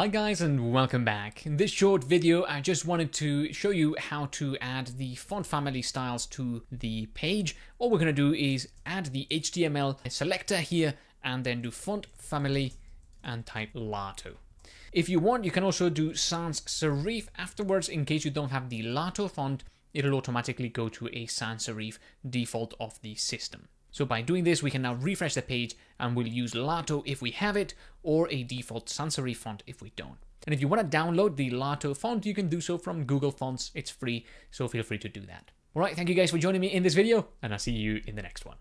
Hi guys and welcome back. In this short video I just wanted to show you how to add the font family styles to the page. All we're going to do is add the HTML selector here and then do font family and type Lato. If you want you can also do sans serif afterwards in case you don't have the Lato font it'll automatically go to a sans serif default of the system. So by doing this, we can now refresh the page and we'll use Lato if we have it or a default sans serif font if we don't. And if you want to download the Lato font, you can do so from Google Fonts. It's free, so feel free to do that. All right, thank you guys for joining me in this video, and I'll see you in the next one.